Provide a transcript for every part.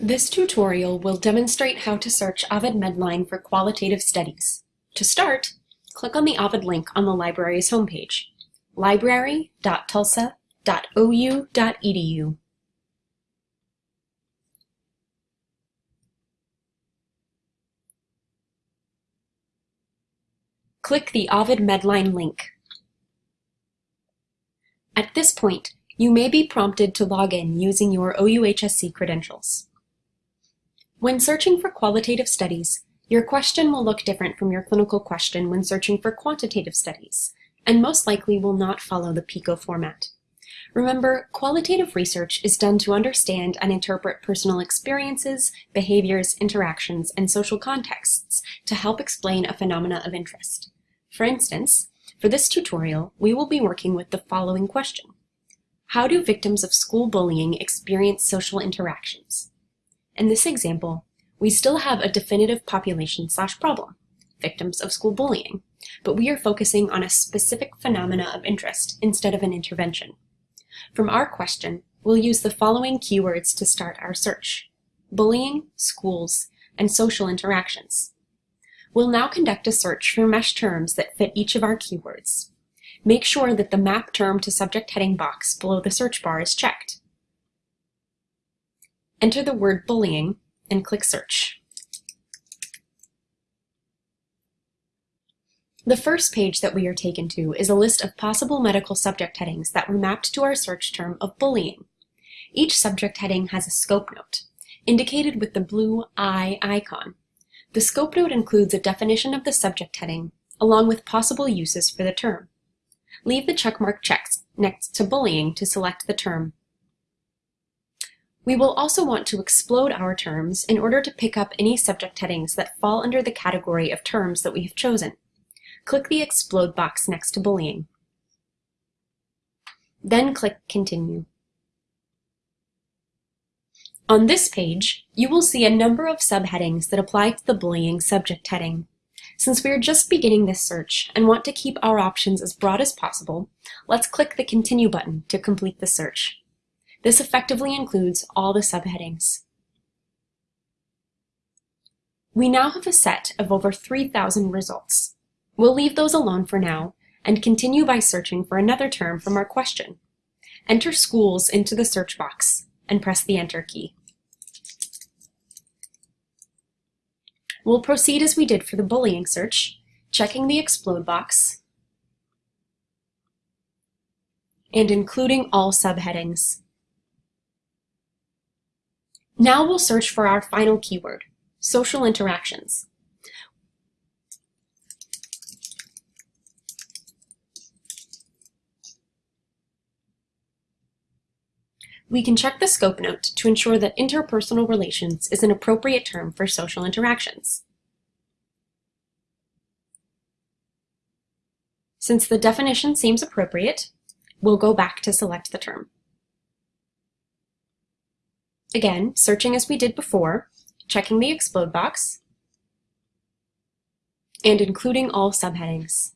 This tutorial will demonstrate how to search Ovid Medline for qualitative studies. To start, click on the Ovid link on the library's homepage, library.tulsa.ou.edu. Click the Ovid Medline link. At this point, you may be prompted to log in using your OUHSC credentials. When searching for qualitative studies, your question will look different from your clinical question when searching for quantitative studies, and most likely will not follow the PICO format. Remember, qualitative research is done to understand and interpret personal experiences, behaviors, interactions, and social contexts to help explain a phenomena of interest. For instance, for this tutorial, we will be working with the following question. How do victims of school bullying experience social interactions? In this example, we still have a definitive population slash problem, victims of school bullying, but we are focusing on a specific phenomena of interest instead of an intervention. From our question, we'll use the following keywords to start our search. Bullying, schools, and social interactions. We'll now conduct a search for mesh terms that fit each of our keywords. Make sure that the map term to subject heading box below the search bar is checked. Enter the word bullying and click search. The first page that we are taken to is a list of possible medical subject headings that were mapped to our search term of bullying. Each subject heading has a scope note, indicated with the blue eye icon. The scope note includes a definition of the subject heading, along with possible uses for the term. Leave the checkmark checked next to bullying to select the term we will also want to explode our terms in order to pick up any subject headings that fall under the category of terms that we have chosen. Click the explode box next to bullying. Then click Continue. On this page, you will see a number of subheadings that apply to the bullying subject heading. Since we are just beginning this search and want to keep our options as broad as possible, let's click the Continue button to complete the search. This effectively includes all the subheadings. We now have a set of over 3,000 results. We'll leave those alone for now and continue by searching for another term from our question. Enter schools into the search box and press the Enter key. We'll proceed as we did for the bullying search, checking the explode box and including all subheadings. Now we'll search for our final keyword, social interactions. We can check the scope note to ensure that interpersonal relations is an appropriate term for social interactions. Since the definition seems appropriate, we'll go back to select the term. Again, searching as we did before, checking the explode box, and including all subheadings.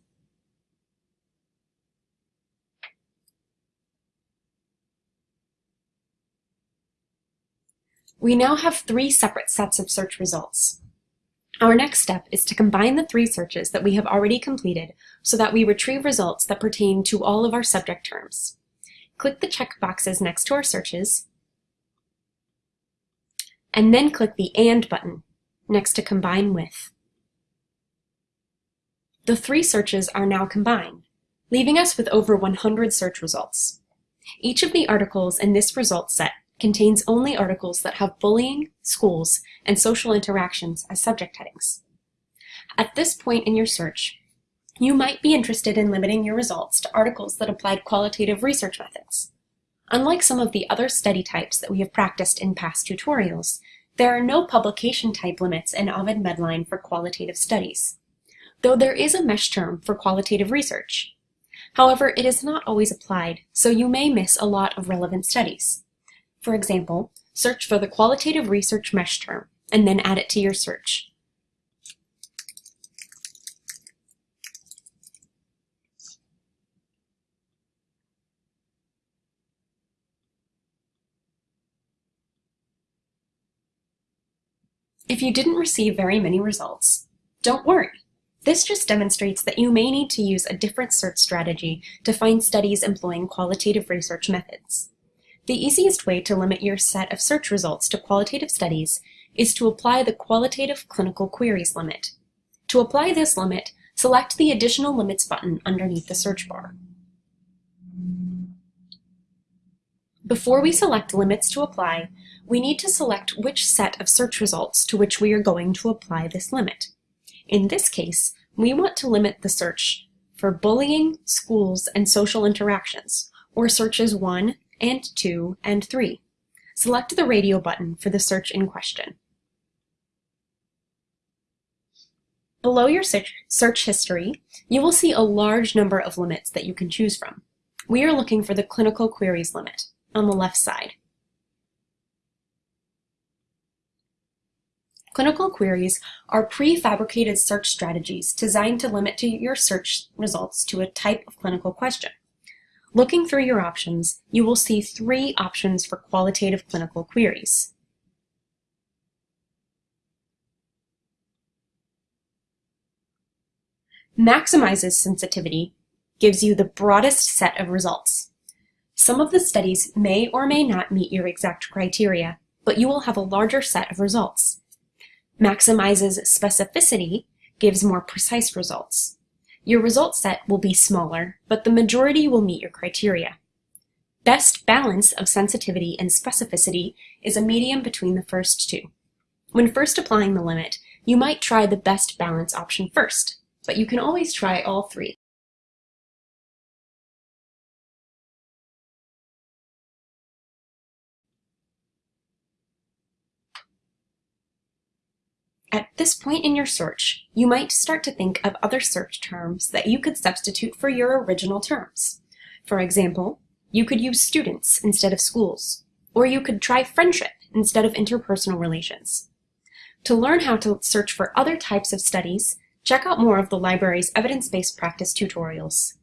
We now have three separate sets of search results. Our next step is to combine the three searches that we have already completed so that we retrieve results that pertain to all of our subject terms. Click the check boxes next to our searches and then click the AND button next to Combine With. The three searches are now combined, leaving us with over 100 search results. Each of the articles in this result set contains only articles that have bullying, schools, and social interactions as subject headings. At this point in your search, you might be interested in limiting your results to articles that applied qualitative research methods. Unlike some of the other study types that we have practiced in past tutorials, there are no publication type limits in Ovid Medline for qualitative studies, though there is a mesh term for qualitative research. However, it is not always applied, so you may miss a lot of relevant studies. For example, search for the qualitative research mesh term, and then add it to your search. If you didn't receive very many results, don't worry. This just demonstrates that you may need to use a different search strategy to find studies employing qualitative research methods. The easiest way to limit your set of search results to qualitative studies is to apply the Qualitative Clinical Queries limit. To apply this limit, select the Additional Limits button underneath the search bar. Before we select limits to apply, we need to select which set of search results to which we are going to apply this limit. In this case, we want to limit the search for bullying, schools, and social interactions, or searches 1 and 2 and 3. Select the radio button for the search in question. Below your search history, you will see a large number of limits that you can choose from. We are looking for the clinical queries limit on the left side. Clinical queries are prefabricated search strategies designed to limit to your search results to a type of clinical question. Looking through your options, you will see three options for qualitative clinical queries. Maximizes sensitivity gives you the broadest set of results. Some of the studies may or may not meet your exact criteria, but you will have a larger set of results. Maximizes specificity gives more precise results. Your result set will be smaller, but the majority will meet your criteria. Best balance of sensitivity and specificity is a medium between the first two. When first applying the limit, you might try the best balance option first but you can always try all three. At this point in your search, you might start to think of other search terms that you could substitute for your original terms. For example, you could use students instead of schools, or you could try friendship instead of interpersonal relations. To learn how to search for other types of studies, Check out more of the library's evidence-based practice tutorials.